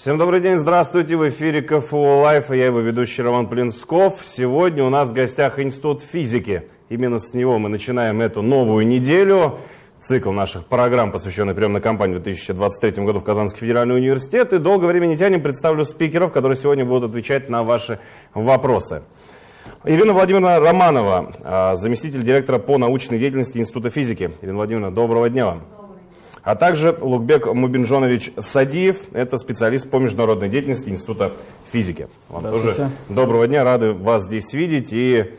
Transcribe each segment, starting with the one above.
Всем добрый день, здравствуйте, в эфире КФУ Live, и я его ведущий Роман Плинсков. Сегодня у нас в гостях Институт физики. Именно с него мы начинаем эту новую неделю. Цикл наших программ, посвященный приемной кампании в 2023 году в Казанский федеральный университет. И долго времени тянем, представлю спикеров, которые сегодня будут отвечать на ваши вопросы. Ирина Владимировна Романова, а, заместитель директора по научной деятельности Института физики. Ирина Владимировна, доброго дня вам. А также Лукбек Мубинжонович Садиев, это специалист по международной деятельности Института физики. Вам тоже доброго дня, рады вас здесь видеть. И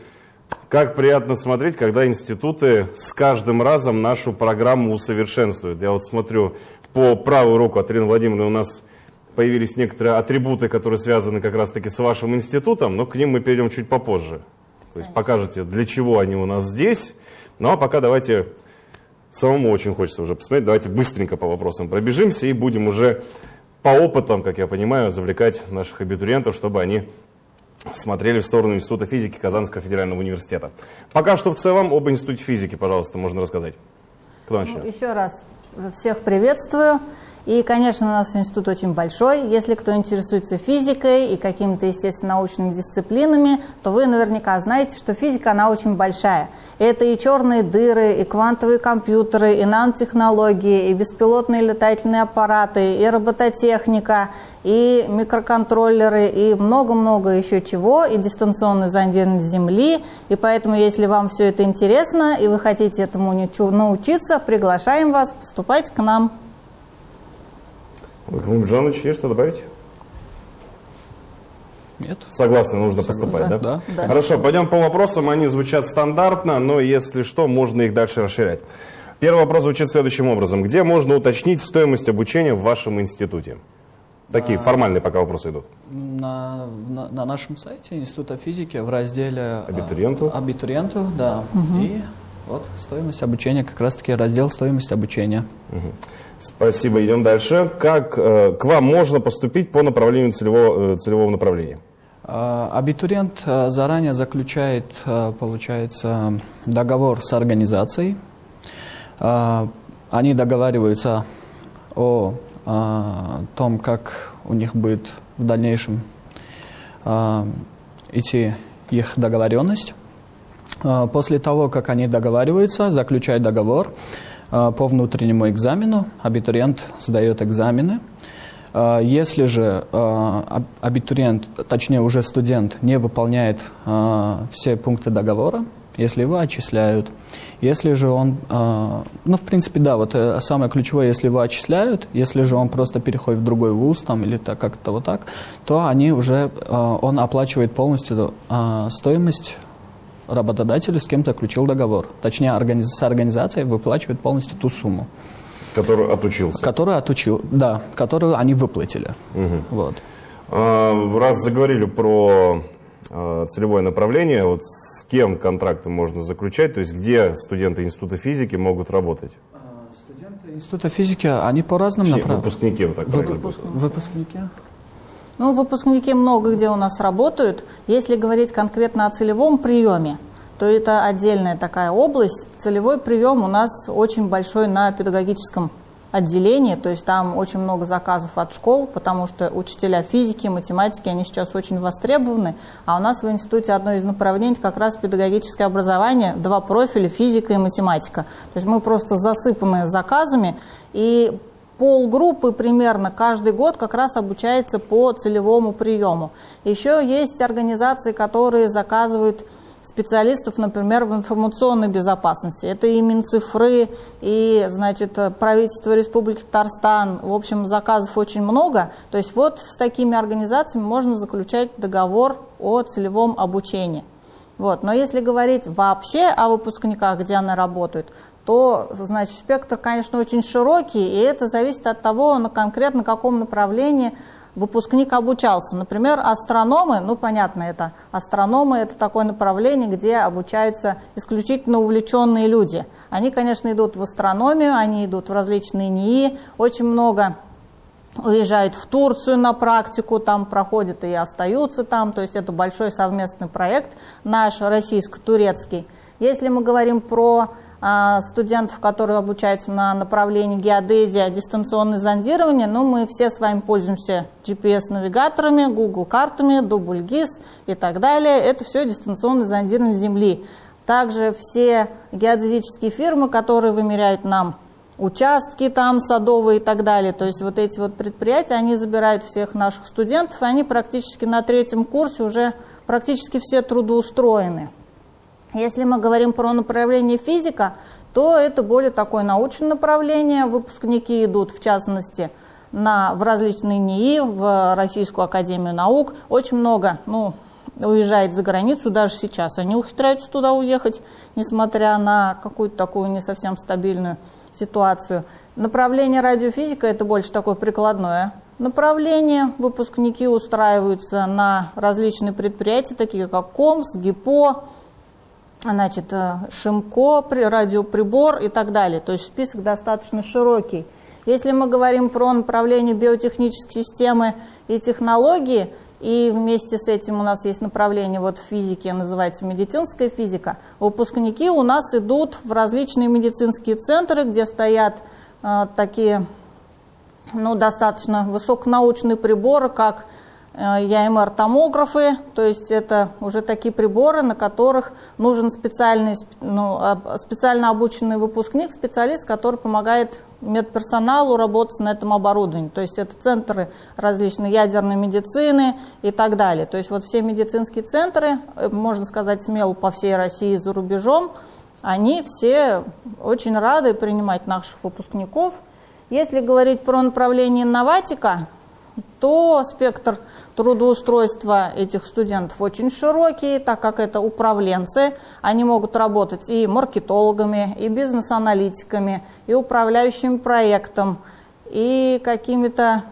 как приятно смотреть, когда институты с каждым разом нашу программу усовершенствуют. Я вот смотрю по правую руку от Ирины Владимировны у нас появились некоторые атрибуты, которые связаны как раз-таки с вашим институтом, но к ним мы перейдем чуть попозже. То есть покажете, для чего они у нас здесь. Ну а пока давайте Самому очень хочется уже посмотреть. Давайте быстренько по вопросам пробежимся и будем уже по опытам, как я понимаю, завлекать наших абитуриентов, чтобы они смотрели в сторону Института физики Казанского федерального университета. Пока что в целом об Институте физики, пожалуйста, можно рассказать. Кто начнет? Ну, еще раз всех приветствую. И, конечно, у нас институт очень большой. Если кто интересуется физикой и какими-то, естественно, научными дисциплинами, то вы наверняка знаете, что физика, она очень большая. Это и черные дыры, и квантовые компьютеры, и нанотехнологии, и беспилотные летательные аппараты, и робототехника, и микроконтроллеры, и много-много еще чего, и дистанционный зондирование Земли. И поэтому, если вам все это интересно, и вы хотите этому научиться, приглашаем вас поступать к нам. Владимир Жанович, есть что добавить? Нет. Согласны, нужно Согласны. поступать, да? Да. да? Хорошо, пойдем по вопросам. Они звучат стандартно, но если что, можно их дальше расширять. Первый вопрос звучит следующим образом. Где можно уточнить стоимость обучения в вашем институте? Такие а, формальные пока вопросы идут. На, на, на нашем сайте Института физики в разделе абитуриенту, а, абитуриенту да. Угу. И вот стоимость обучения, как раз-таки раздел стоимость обучения. Угу. Спасибо, идем дальше. Как э, к вам можно поступить по направлению целевого, э, целевого направления? А, абитуриент э, заранее заключает, э, получается, договор с организацией. А, они договариваются о том, как у них будет в дальнейшем идти их договоренность. После того, как они договариваются, заключают договор, Э, по внутреннему экзамену. Абитуриент сдает экзамены. Э, если же э, абитуриент, точнее уже студент, не выполняет все пункты договора, если его отчисляют, если же он, ну, в принципе, да, вот самое ключевое, если его отчисляют, если же он просто переходит в другой вуз там или так, как-то вот так, то они уже, он оплачивает полностью стоимость работодатель с кем-то заключил договор. Точнее, организ... с организацией выплачивает полностью ту сумму. Которую отучился? Которую отучил, да, которую они выплатили. Угу. Вот. А, раз заговорили про а, целевое направление, вот с кем контракты можно заключать, то есть где студенты Института физики могут работать? А, студенты Института физики, они по разным направлениям. Выпускники, вот так Выпуск... Выпускники. Ну, выпускники много где у нас работают. Если говорить конкретно о целевом приеме, то это отдельная такая область. Целевой прием у нас очень большой на педагогическом отделении, то есть там очень много заказов от школ, потому что учителя физики, математики, они сейчас очень востребованы, а у нас в институте одно из направлений как раз педагогическое образование, два профиля, физика и математика. То есть мы просто засыпаны заказами, и полгруппы примерно каждый год как раз обучается по целевому приему. Еще есть организации, которые заказывают специалистов, например, в информационной безопасности. Это и Минцифры, и, значит, правительство Республики Татарстан. В общем, заказов очень много. То есть вот с такими организациями можно заключать договор о целевом обучении. Вот. Но если говорить вообще о выпускниках, где они работают, то, значит, спектр, конечно, очень широкий, и это зависит от того, на конкретно каком направлении выпускник обучался. Например, астрономы, ну, понятно, это астрономы, это такое направление, где обучаются исключительно увлеченные люди. Они, конечно, идут в астрономию, они идут в различные НИИ, очень много уезжают в Турцию на практику, там проходят и остаются там, то есть это большой совместный проект наш российско-турецкий. Если мы говорим про студентов, которые обучаются на направлении геодезия, дистанционное зондирование, но мы все с вами пользуемся GPS-навигаторами, Google картами, Дубльгиз и так далее. Это все дистанционное зондирование Земли. Также все геодезические фирмы, которые вымеряют нам участки там садовые и так далее. То есть вот эти вот предприятия, они забирают всех наших студентов, и они практически на третьем курсе уже практически все трудоустроены. Если мы говорим про направление физика, то это более такое научное направление. Выпускники идут, в частности, на, в различные НИИ, в Российскую Академию Наук. Очень много ну, уезжает за границу, даже сейчас они ухитряются туда уехать, несмотря на какую-то такую не совсем стабильную ситуацию. Направление радиофизика – это больше такое прикладное направление. Выпускники устраиваются на различные предприятия, такие как КОМС, ГИПО, значит, э, Шимко, радиоприбор и так далее. То есть список достаточно широкий. Если мы говорим про направление биотехнической системы и технологии, и вместе с этим у нас есть направление вот в физике, называется медицинская физика, выпускники у нас идут в различные медицинские центры, где стоят э, такие ну, достаточно высоконаучные приборы, как ЯМР-томографы, то есть это уже такие приборы, на которых нужен специальный, ну, специально обученный выпускник, специалист, который помогает медперсоналу работать на этом оборудовании. То есть это центры различной ядерной медицины и так далее. То есть вот все медицинские центры, э, можно сказать смело, по всей России и за рубежом, они все очень рады принимать наших выпускников. Если говорить про направление инноватика, то спектр трудоустройства этих студентов очень широкий, так как это управленцы. Они могут работать и маркетологами, и бизнес-аналитиками, и управляющим проектом, и какими-то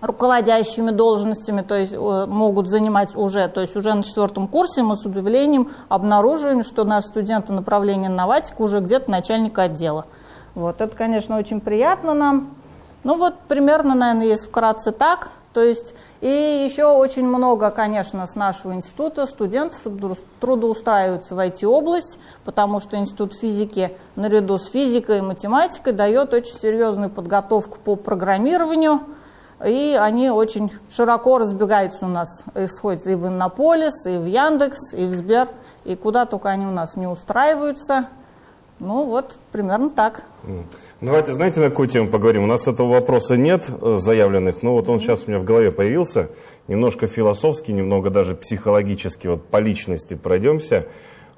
руководящими должностями, то есть э, могут занимать уже, то есть уже на четвертом курсе мы с удивлением обнаруживаем, что наши студенты направления инноватика уже где-то начальник отдела. Вот, это, конечно, очень приятно нам. Ну вот примерно, наверное, есть вкратце так. То есть и еще очень много, конечно, с нашего института студентов трудоустраиваются в IT-область, потому что институт физики наряду с физикой и математикой дает очень серьезную подготовку по программированию, и они очень широко разбегаются у нас, исходят и в Иннополис, и в Яндекс, и в Сбер, и куда только они у нас не устраиваются. Ну вот, примерно так. Давайте, знаете, на какую тему поговорим? У нас этого вопроса нет э, заявленных, но вот он сейчас у меня в голове появился. Немножко философский, немного даже психологически, вот по личности пройдемся.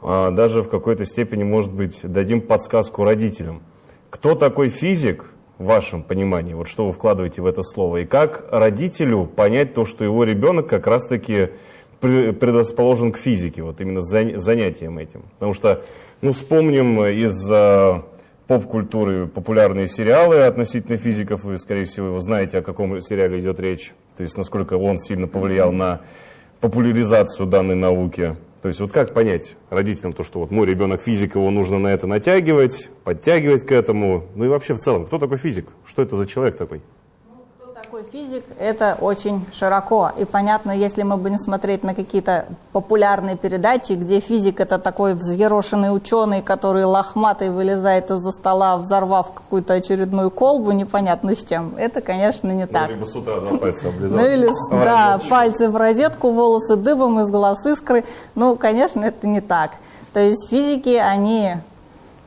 А, даже в какой-то степени, может быть, дадим подсказку родителям. Кто такой физик, в вашем понимании, вот что вы вкладываете в это слово, и как родителю понять то, что его ребенок как раз-таки предрасположен к физике, вот именно занятием этим. Потому что, ну, вспомним из поп-культуры популярные сериалы относительно физиков. Вы, скорее всего, вы знаете, о каком сериале идет речь. То есть, насколько он сильно повлиял на популяризацию данной науки. То есть, вот как понять родителям то, что вот мой ребенок физик, его нужно на это натягивать, подтягивать к этому. Ну и вообще в целом, кто такой физик? Что это за человек такой? Такой физик, это очень широко. И понятно, если мы будем смотреть на какие-то популярные передачи, где физик это такой взъерошенный ученый, который лохматый вылезает из-за стола, взорвав какую-то очередную колбу, непонятно с чем. Это, конечно, не ну, так. Либо с утра два пальца облизал. Ну или, да, пальцы в розетку, волосы дыбом, из глаз искры. Ну, конечно, это не так. То есть физики, они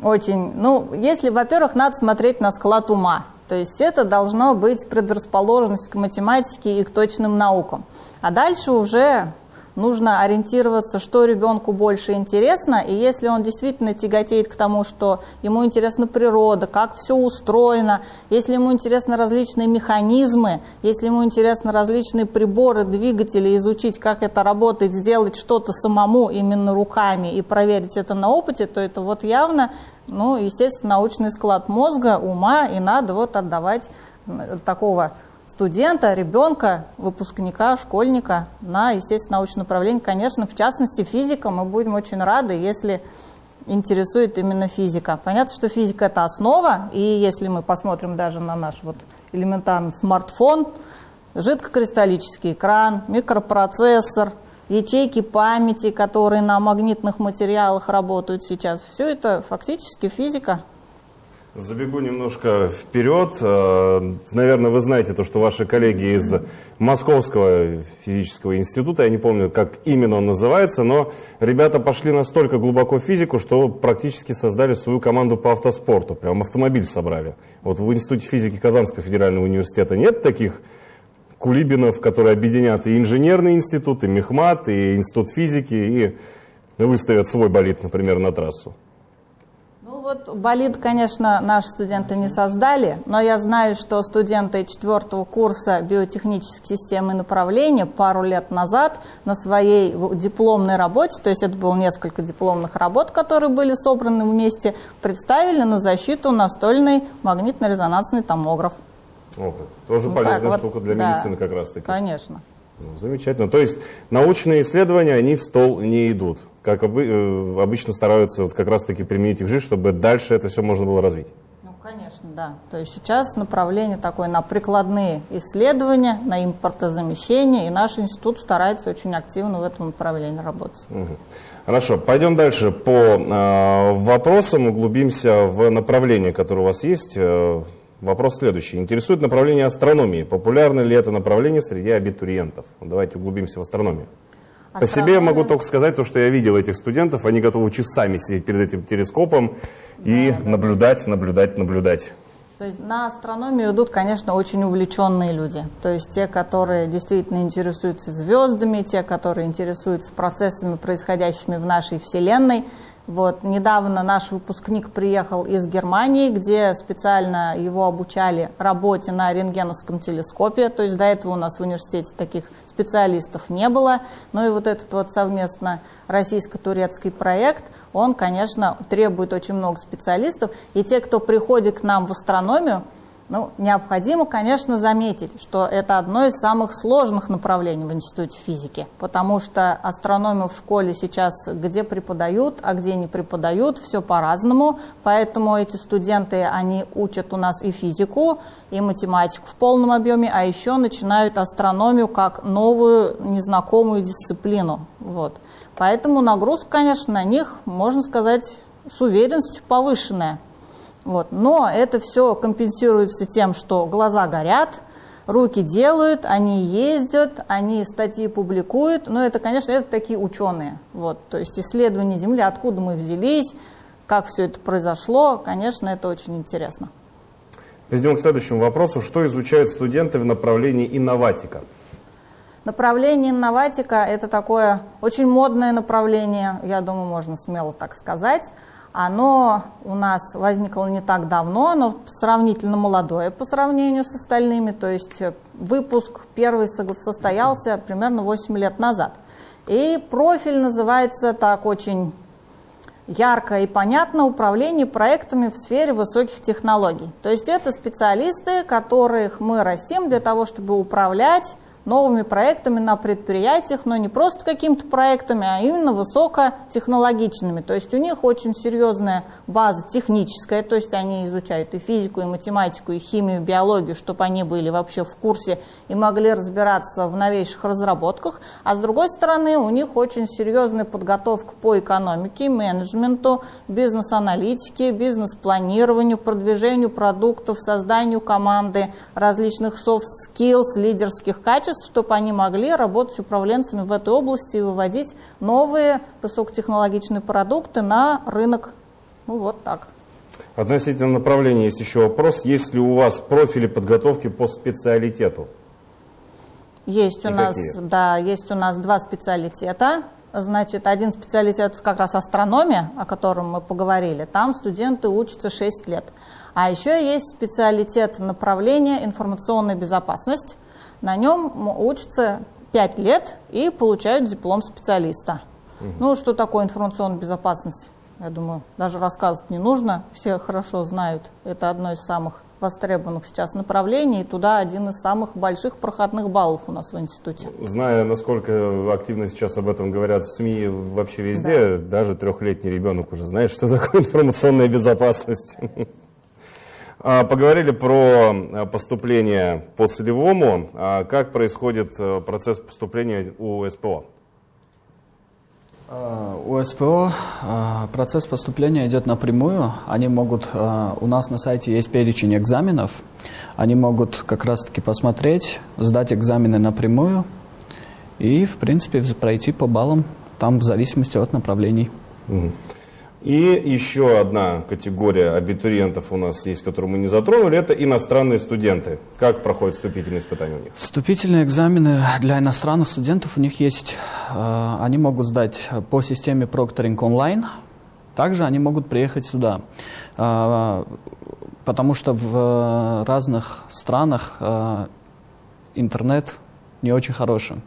очень... Ну, если, во-первых, надо смотреть на склад ума. То есть это должно быть предрасположенность к математике и к точным наукам. А дальше уже нужно ориентироваться, что ребенку больше интересно, и если он действительно тяготеет к тому, что ему интересна природа, как все устроено, если ему интересны различные механизмы, если ему интересны различные приборы, двигатели, изучить, как это работает, сделать что-то самому именно руками и проверить это на опыте, то это вот явно ну, естественно, научный склад мозга, ума, и надо вот отдавать такого студента, ребенка, выпускника, школьника на, естественно, научное направление. Конечно, в частности, физика. Мы будем очень рады, если интересует именно физика. Понятно, что физика – это основа, и если мы посмотрим даже на наш вот элементарный смартфон, жидкокристаллический экран, микропроцессор – ячейки памяти, которые на магнитных материалах работают сейчас. Все это фактически физика. Забегу немножко вперед. Э, наверное, вы знаете то, что ваши коллеги из Московского физического института, я не помню, как именно он называется, но ребята пошли настолько глубоко в физику, что практически создали свою команду по автоспорту. Прям автомобиль собрали. Вот в Институте физики Казанского федерального университета нет таких кулибинов, которые объединят и инженерный институт, и мехмат, и институт физики, и выставят свой болид, например, на трассу вот болид, конечно, наши студенты не создали, но я знаю, что студенты четвертого курса биотехнических систем и направления пару лет назад на своей дипломной работе, то есть это было несколько дипломных работ, которые были собраны вместе, представили на защиту настольный магнитно-резонансный томограф. О, как. Тоже ну, полезная так, штука вот, для да, медицины как раз-таки. Конечно. Ну, замечательно. То есть научные исследования, они в стол не идут как э, обычно стараются вот как раз-таки применить их в жизнь, чтобы дальше это все можно было развить. Ну, конечно, да. То есть сейчас направление такое на прикладные исследования, на импортозамещение, и наш институт старается очень активно в этом направлении работать. Угу. Хорошо, пойдем дальше по э, вопросам, углубимся в направление, которое у вас есть. Э, вопрос следующий. Интересует направление астрономии. Популярно ли это направление среди абитуриентов? Давайте углубимся в астрономию. По себе могу только сказать то, что я видел этих студентов, они готовы часами сидеть перед этим телескопом и да, наблюдать, наблюдать, наблюдать. То есть на астрономию идут, конечно, очень увлеченные люди. То есть те, которые действительно интересуются звездами, те, которые интересуются процессами, происходящими в нашей Вселенной. Вот, недавно наш выпускник приехал из Германии, где специально его обучали работе на рентгеновском телескопе. То есть до этого у нас в университете таких специалистов не было. Ну и вот этот вот совместно российско-турецкий проект, он, конечно, требует очень много специалистов. И те, кто приходит к нам в астрономию, ну, необходимо, конечно, заметить, что это одно из самых сложных направлений в Институте физики, потому что астрономию в школе сейчас где преподают, а где не преподают, все по-разному, поэтому эти студенты, они учат у нас и физику, и математику в полном объеме, а еще начинают астрономию как новую незнакомую дисциплину. Вот. Поэтому нагрузка, конечно, на них, можно сказать, с уверенностью повышенная. Вот. Но это все компенсируется тем, что глаза горят, руки делают, они ездят, они статьи публикуют. Но это, конечно, это такие ученые. Вот. То есть исследование Земли, откуда мы взялись, как все это произошло, конечно, это очень интересно. Перейдем к следующему вопросу. Что изучают студенты в направлении инноватика? Направление инноватика – это такое очень модное направление, я думаю, можно смело так сказать. Оно у нас возникло не так давно, оно сравнительно молодое по сравнению с остальными, то есть э, выпуск первый состоялся примерно 8 лет назад. И профиль называется так очень ярко и понятно управление проектами в сфере высоких технологий. То есть это специалисты, которых мы растим для того, чтобы управлять новыми проектами на предприятиях, но не просто какими-то проектами, а именно высокотехнологичными. То есть у них очень серьезная база техническая, то есть они изучают и физику, и математику, и химию, и биологию, чтобы они были вообще в курсе и могли разбираться в новейших разработках. А с другой стороны, у них очень серьезная подготовка по экономике, менеджменту, бизнес-аналитике, бизнес-планированию, продвижению продуктов, созданию команды, различных soft skills, лидерских качеств, процесс, чтобы они могли работать управленцами в этой области и выводить новые высокотехнологичные продукты на рынок. Ну вот так. Относительно направления есть еще вопрос. Есть ли у вас профили подготовки по специалитету? Есть у нас, да, есть у нас два специалитета. Значит, один специалитет как раз астрономия, о котором мы поговорили. Там студенты учатся 6 лет. А еще есть специалитет направления информационная безопасность. На нем учатся 5 лет и получают диплом специалиста. Угу. Ну, что такое информационная безопасность? Я думаю, даже рассказывать не нужно, все хорошо знают. Это одно из самых востребованных сейчас направлений, и туда один из самых больших проходных баллов у нас в институте. Зная, насколько активно сейчас об этом говорят в СМИ вообще везде, да. даже трехлетний ребенок уже знает, что такое информационная безопасность. А, поговорили про а, поступление по целевому. А как происходит э, процесс поступления у СПО? А, У СПО процесс поступления идет напрямую. Они могут, у нас на сайте есть перечень экзаменов, они могут как раз-таки посмотреть, сдать экзамены напрямую и, в принципе, пройти по баллам, там в зависимости от направлений. И еще одна категория абитуриентов у нас есть, которую мы не затронули, это иностранные студенты. Как проходят вступительные испытания у них? Вступительные экзамены для иностранных студентов у них есть, э, они могут сдать по системе Proctoring онлайн, также они могут приехать сюда, Э, потому что в разных странах э, интернет не очень хороший.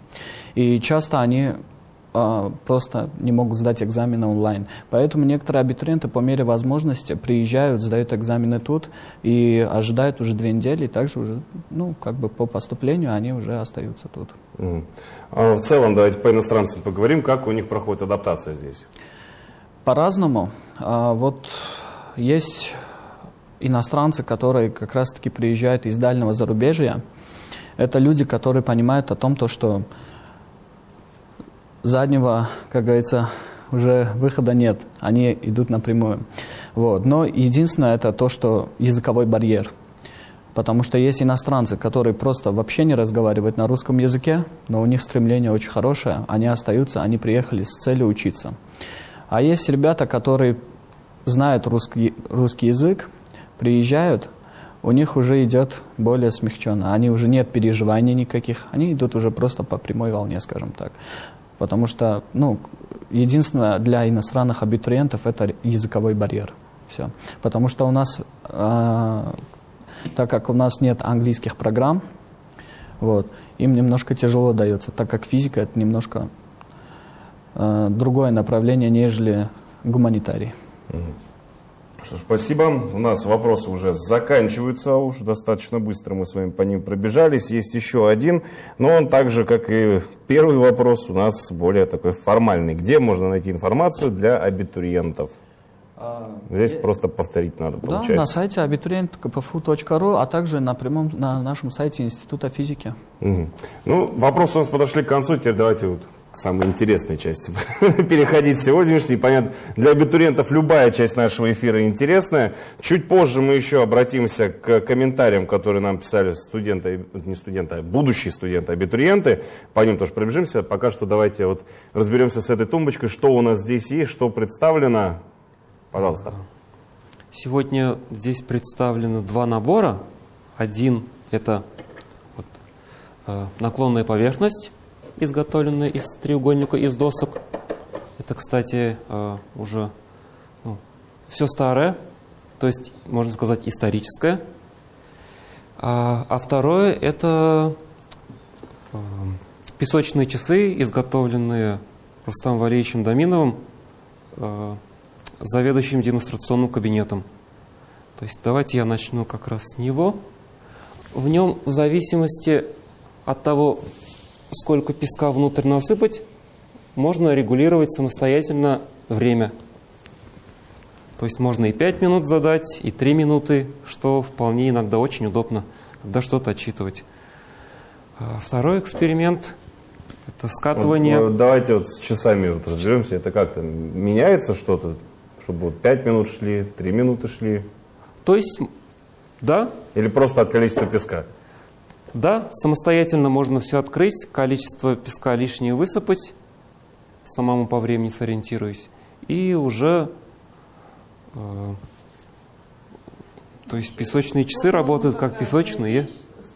И часто они э, просто не могут сдать экзамены онлайн. Поэтому некоторые абитуриенты по мере возможности приезжают, сдают экзамены тут и ожидают уже две недели, и также уже, ну, как бы по поступлению они уже остаются тут. Мгм. А в целом, давайте по иностранцам поговорим, как у них проходит адаптация здесь. По-разному. А, Вот есть иностранцы, которые как раз-таки приезжают из дальнего зарубежья. Это люди, которые понимают о том, то, что заднего, как говорится, уже выхода нет. Они идут напрямую. Вот. Но единственное это то, что языковой барьер. Потому что есть иностранцы, которые просто вообще не разговаривают на русском языке, но у них стремление очень хорошее, они остаются, они приехали с целью учиться. А есть ребята, которые знают русский, русский язык, приезжают, у них уже идет более смягченно. Они уже нет переживаний никаких, они идут уже просто по прямой волне, скажем так. Потому что, ну, единственное для иностранных абитуриентов это языковой барьер. Все. Потому что у нас, э, так как у нас нет английских программ, вот, им немножко тяжело дается, так как физика это немножко э, другое направление, нежели гуманитарий. Что ж, спасибо. У нас вопросы уже заканчиваются, уж достаточно быстро мы с вами по ним пробежались. Есть еще один, но он так же, как и первый вопрос, у нас более такой формальный. Где можно найти информацию для абитуриентов? Здесь просто повторить надо, Да, получается. на сайте абитуриент.кпфу.ру, а также на прямом на нашем сайте Института физики. Мгм. Ну, вопросы у нас подошли к концу, теперь давайте вот к самой интересной части переходить сегодняшней. Понятно, для абитуриентов любая часть нашего эфира интересная. Чуть позже мы еще обратимся к комментариям, которые нам писали студенты, не студенты, а будущие студенты, абитуриенты. По ним тоже пробежимся. Пока что давайте вот разберемся с этой тумбочкой, что у нас здесь есть, что представлено. Пожалуйста. Сегодня здесь представлены два набора. Один – это вот, э, наклонная поверхность, изготовленная из треугольника, из досок. Это, кстати, э, уже все старое, то есть, можно сказать, историческое. А, а второе – это э, песочные часы, изготовленные Рустам Валерьевичем Доминовым, э, заведующим демонстрационным кабинетом. То есть давайте я начну как раз с него. В нем в зависимости от того, сколько песка внутрь насыпать, можно регулировать самостоятельно время. То есть можно и 5 минут задать, и 3 минуты, что вполне иногда очень удобно, когда что-то отчитывать. А Второй эксперимент – это скатывание. Вот, давайте вот с часами вот разберемся. Это как-то меняется что-то? Чтобы вот 5 минут шли, 3 минуты шли? То есть, да, Или просто от количества песка? Да, самостоятельно можно все открыть, количество песка лишнее высыпать, самому по времени сориентируюсь, и уже, э, то есть песочные часы работают как песочные.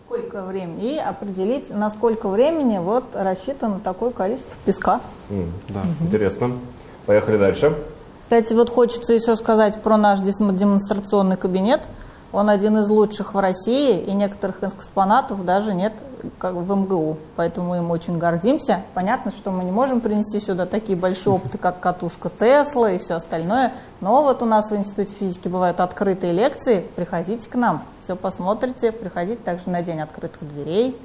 Сколько времени? И определить, на сколько времени вот рассчитано такое количество песка. М, Да. Интересно. Поехали дальше. Кстати, вот хочется еще сказать про наш демонстрационный кабинет. Он один из лучших в России, и некоторых экспонатов даже нет как в МГУ. Поэтому мы им очень гордимся. Понятно, что мы не можем принести сюда такие большие опыты, как катушка Тесла и все остальное. Но вот у нас в Институте физики бывают открытые лекции. Приходите к нам, все посмотрите. Приходите также на день открытых дверей.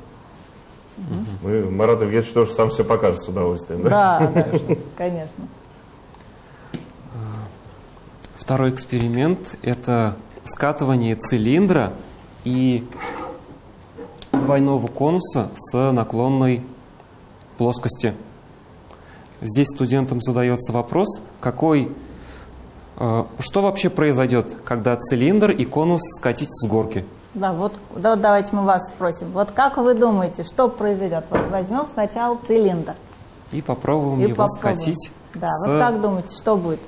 Мы, Марат Евгеньевич тоже сам все покажет с удовольствием. Да? Да, да, конечно. Второй эксперимент – это скатывание цилиндра и двойного конуса с наклонной плоскости. здесь студентам задается вопрос, какой, э, что вообще произойдет, когда цилиндр и конус скатить с горки? Да, вот да, давайте мы вас спросим. Вот как вы думаете, что произойдет? Вот возьмем сначала цилиндр. И попробуем И его попробуем. скатить. Да, с- вот как думаете, что будет?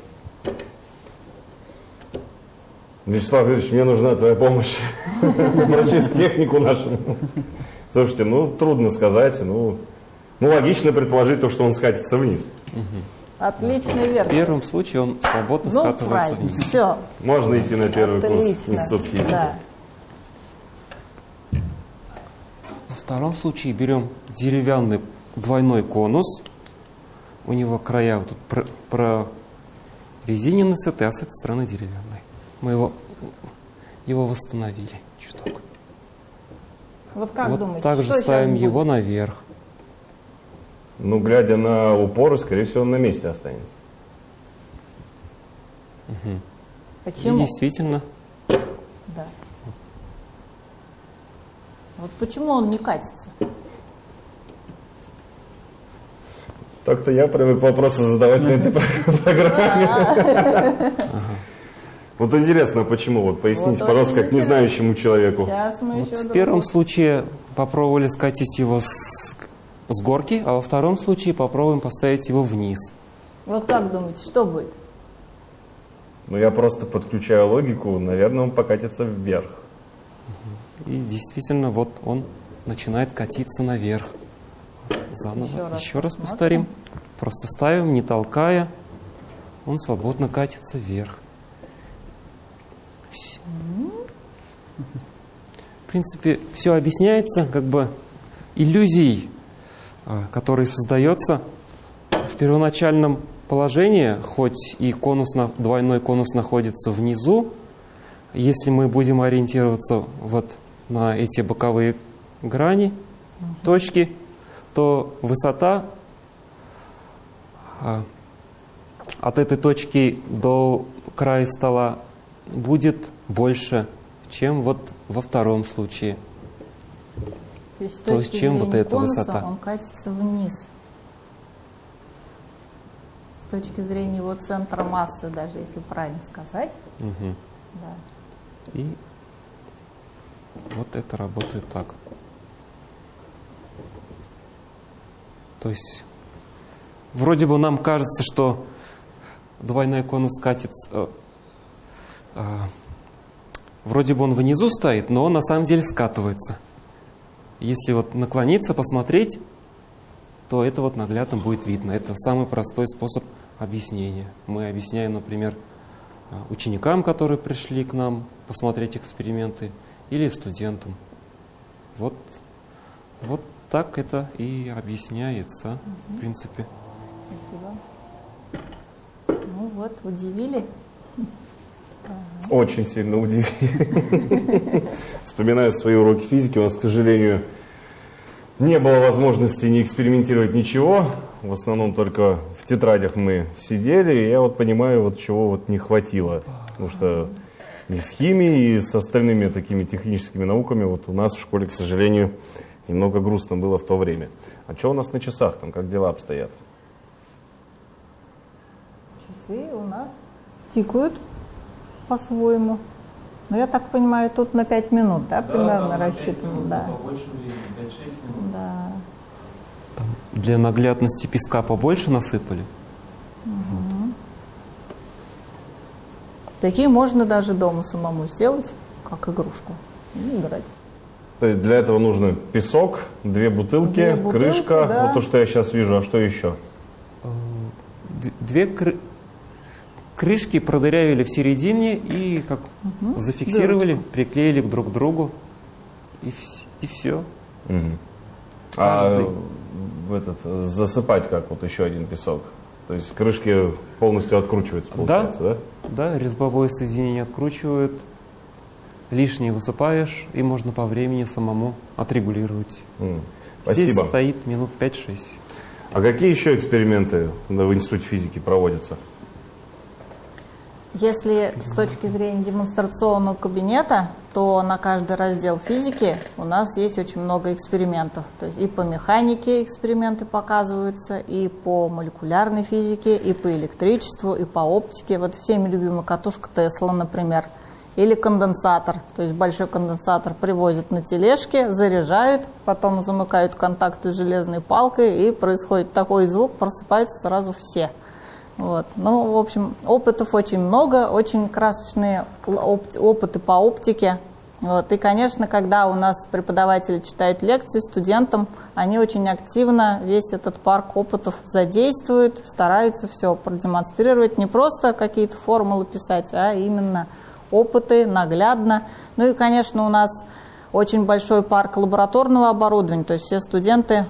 Вячеслав Юрьевич, мне нужна твоя помощь. Обращаюсь к технику нашему. Слушайте, ну, трудно сказать. Ну, ну, логично предположить то, что он скатится вниз. Отличный В верх. первом случае он свободно Ну, скатывается правильно. вниз. Все. Можно идти на первый курс Отлично. Институт физики. Да. Во втором случае берем деревянный двойной конус. У него края вот тут про, прорезинены с этой, а с этой стороны деревянный. Мы его, его восстановили чуток. Вот как вот думаете, так же что сейчас ставим будет? его наверх. Ну, глядя на упоры, скорее всего, он на месте останется. И Почему? действительно, Да. Вот почему он не катится? Так-то я привык вопросы задавать на этой программе. Вот интересно, почему? Вот поясните, Вот пожалуйста, как незнающему человеку. Сейчас мы вот еще в первом другого. случае попробовали скатить его с, с горки, а во втором случае попробуем поставить его вниз. Вот как думаете, что будет? Ну, я просто подключаю логику, наверное, он покатится вверх. И действительно, вот он начинает катиться наверх. Заново. Еще Еще раз раз, посмотрим. повторим. Просто ставим, не толкая. Он свободно катится вверх. В принципе, все объясняется как бы иллюзией, а, которая создается в первоначальном положении, хоть и конус, двойной конус находится внизу, если мы будем ориентироваться вот на эти боковые грани, точки, то высота а, от этой точки до края стола будет больше, чем вот во втором случае. То есть, То есть чем вот эта конуса высота? Он катится вниз. С точки зрения его центра массы, даже если правильно сказать. Мгм. Да. И вот это работает так. То есть вроде бы нам кажется, что двойной конус катится, э, вроде бы он внизу стоит, но он на самом деле скатывается. Если вот наклониться, посмотреть, то это вот наглядно будет видно. Это самый простой способ объяснения. Мы объясняем, например, э, ученикам, которые пришли к нам посмотреть эксперименты, или студентам. Вот, вот так это и объясняется, в принципе. Спасибо. Ну вот, удивили. Очень сильно удивили. Вспоминаю свои уроки физики, у нас, к сожалению, не было возможности не экспериментировать ничего. В основном только в тетрадях мы сидели, и я вот понимаю, вот чего вот не хватило. Потому что и с химией, и с остальными такими техническими науками вот у нас в школе, к сожалению, немного грустно было в то время. А что у нас на часах там, как дела обстоят? Часы у нас тикают по-своему. Но я так понимаю, тут на 5 минут, да, примерно рассчитано? Да. Да. Для наглядности песка побольше насыпали. Такие можно даже дома самому сделать, как игрушку, и играть. То есть для этого нужно песок, две бутылки, Две бутылки, крышка, да. вот то, что я сейчас вижу, а что еще? Д- Две кры- крышки продырявили в середине и как зафиксировали, приклеили друг к другу. И, вс- и все. Мгм. А в этот, засыпать как вот еще один песок? То есть крышки полностью откручиваются, получается, да? Да, резьбовое соединение откручивают, лишнее высыпаешь, и можно по времени самому отрегулировать. Здесь Спасибо. стоит минут 5-6. А какие еще эксперименты в Институте физики проводятся? Если с точки зрения демонстрационного кабинета, что на каждый раздел физики у нас есть очень много экспериментов. То есть и по механике эксперименты показываются, и по молекулярной физике, и по электричеству, и по оптике. Вот всеми любимая катушка Тесла, например. Или конденсатор. То есть большой конденсатор привозят на тележке, заряжают, потом замыкают контакты с железной палкой, и происходит такой звук, просыпаются сразу все. Вот. Ну, в общем, опытов очень много, очень красочные опыты по оптике. Вот. И, конечно, когда у нас преподаватели читают лекции студентам, они очень активно весь этот парк опытов задействуют, стараются все продемонстрировать, не просто какие-то формулы писать, а именно опыты, наглядно. Ну и, конечно, у нас очень большой парк лабораторного оборудования, то есть все студенты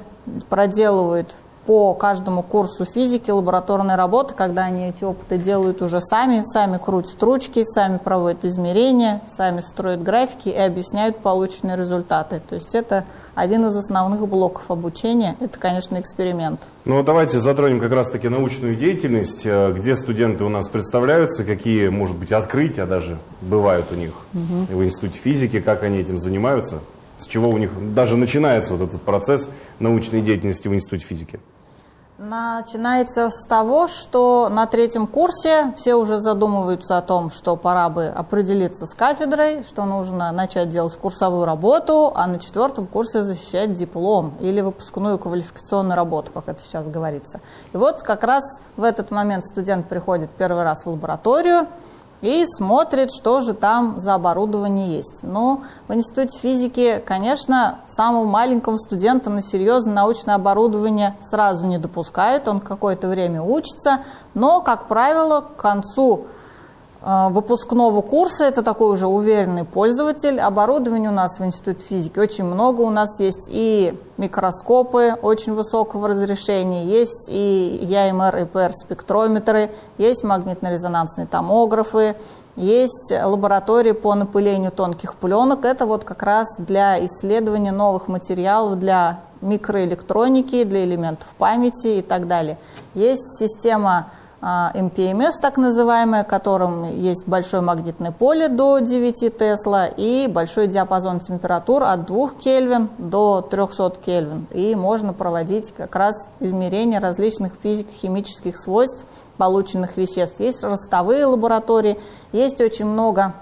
проделывают по каждому курсу физики, лабораторной работы, когда они эти опыты делают уже сами, сами крутят ручки, сами проводят измерения, сами строят графики и объясняют полученные результаты. То есть это один из основных блоков обучения, это, конечно, эксперимент. Ну, давайте затронем как раз-таки научную деятельность, э, где студенты у нас представляются, какие, может быть, открытия даже бывают у них угу. в Институте физики, как они этим занимаются, с чего у них даже начинается вот этот процесс научной деятельности в Институте физики. Начинается с того, что на третьем курсе все уже задумываются о том, что пора бы определиться с кафедрой, что нужно начать делать курсовую работу, а на четвертом курсе защищать диплом или выпускную квалификационную работу, как это сейчас говорится. И вот как раз в этот момент студент приходит первый раз в лабораторию, и смотрит, что же там за оборудование есть. Ну, в Институте физики, конечно, самого маленького студента на серьезное научное оборудование сразу не допускают, он какое-то время учится, но, как правило, к концу выпускного курса, это такой уже уверенный пользователь. Оборудования у нас в Институте физики очень много. У нас есть и микроскопы очень высокого разрешения, есть и ЯМР и ПР спектрометры, есть магнитно-резонансные томографы, есть лаборатории по напылению тонких пленок. Это вот как раз для исследования новых материалов для микроэлектроники, для элементов памяти и так далее. Есть система MPMS, а, так называемое, которым есть большое магнитное поле до 9 Тесла и большой диапазон температур от 2 Кельвин до 300 Кельвин. И можно проводить как раз измерения различных физико-химических свойств полученных веществ. Есть ростовые лаборатории, есть очень много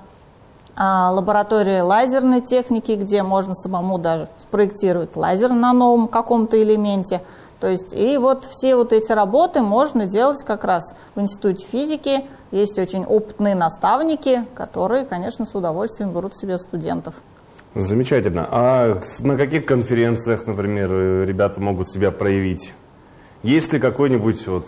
а, лаборатории лазерной техники, где можно самому даже спроектировать лазер на новом каком-то элементе – то есть, и вот все вот эти работы можно делать как раз в Институте физики. Есть очень опытные наставники, которые, конечно, с удовольствием берут себе студентов. Замечательно. А на каких конференциях, например, ребята могут себя проявить? Есть ли какой-нибудь вот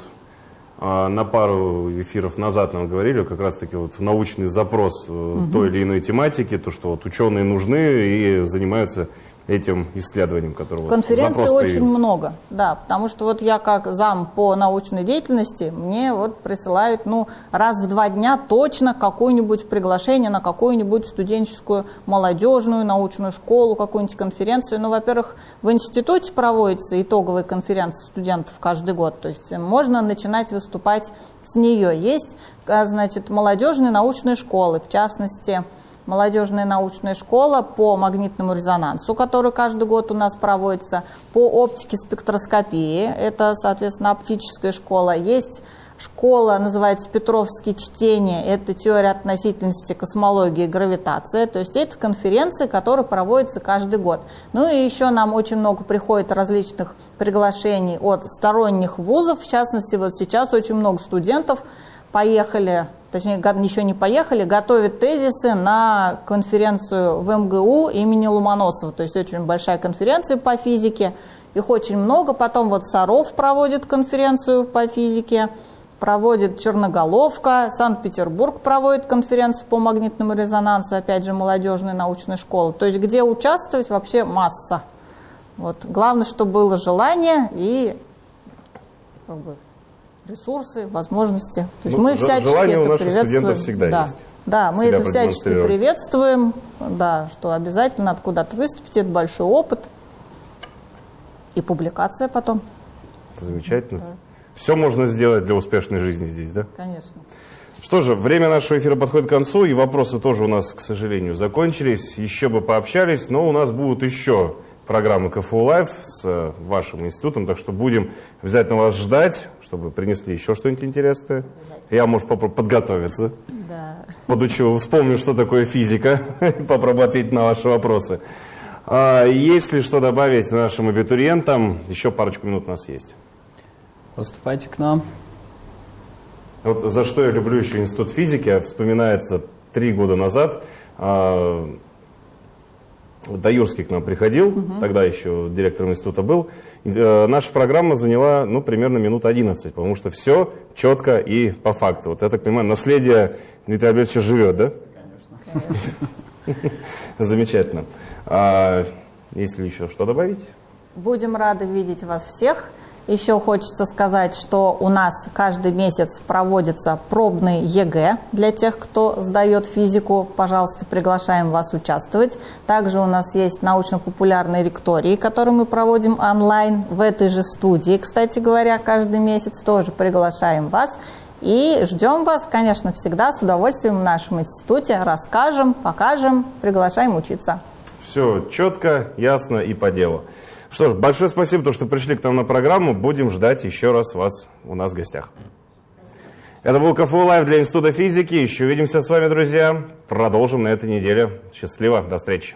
а, на пару эфиров назад нам говорили, как раз-таки вот научный запрос угу. той или иной тематики, то, что вот ученые нужны и занимаются этим исследованием, которого Конференций вот очень много, да, потому что вот я как зам по научной деятельности, мне вот присылают, ну, раз в два дня точно какое-нибудь приглашение на какую-нибудь студенческую молодежную научную школу, какую-нибудь конференцию. Ну, во-первых, в институте проводится итоговая конференция студентов каждый год, то есть можно начинать выступать с нее. Есть, а, значит, молодежные научные школы, в частности, молодежная научная школа по магнитному резонансу, который каждый год у нас проводится, по оптике спектроскопии, это, соответственно, оптическая школа. Есть школа, называется Петровские чтения, это теория относительности, космологии и гравитация. То есть это конференции, которые проводятся каждый год. Ну и еще нам очень много приходит различных приглашений от сторонних вузов, в частности, вот сейчас очень много студентов поехали точнее, еще не поехали, готовят тезисы на конференцию в МГУ имени Ломоносова. То есть очень большая конференция по физике, их очень много. Потом вот Саров проводит конференцию по физике, проводит Черноголовка, Санкт-Петербург проводит конференцию по магнитному резонансу, опять же, молодежная научная школа. То есть где участвовать вообще масса. Вот. Главное, чтобы было желание и как бы, ресурсы, возможности. То есть ну, мы всячески желание это у наших студентов всегда да. есть. Да, мы это всячески приветствуем, да, что обязательно надо куда-то выступить, это большой опыт и публикация потом. Замечательно. Да. Все можно сделать для успешной жизни здесь, да? Конечно. Что же, время нашего эфира подходит к концу, и вопросы тоже у нас, к сожалению, закончились. Еще бы пообщались, но у нас будут еще программы КФУ Лайв с э, вашим институтом, так что будем обязательно вас ждать, чтобы принесли еще что-нибудь интересное. Я, может, попробую подготовиться. Да. Подучу, вспомню, что такое физика, попробую ответить на ваши вопросы. А, Есть ли что добавить нашим абитуриентам? Еще парочку минут у нас есть. Поступайте к нам. Вот за что я люблю еще институт физики, вспоминается три года назад. Таюрский к нам приходил, тогда еще директором института был. И, э, наша программа заняла, ну, примерно минут 11, потому что все четко и по факту. Вот я так понимаю, наследие Дмитрия Альбертовича живет, да? Замечательно. А, есть ли еще что добавить? Будем рады видеть вас всех. Еще хочется сказать, что у нас каждый месяц проводится пробный ЕГЭ для тех, кто сдает физику. Пожалуйста, приглашаем вас участвовать. Также у нас есть научно-популярные лектории, которые мы проводим онлайн в этой же студии. Кстати говоря, каждый месяц тоже приглашаем вас. И ждем вас, конечно, всегда с удовольствием в нашем институте. Расскажем, покажем, приглашаем учиться. Все четко, ясно и по делу. Что ж, большое спасибо, то, что пришли к нам на программу. Будем ждать еще раз вас у нас в гостях. Это был КФУ Лайв для Института физики. Еще увидимся с вами, друзья. Продолжим на этой неделе. Счастливо, до встречи.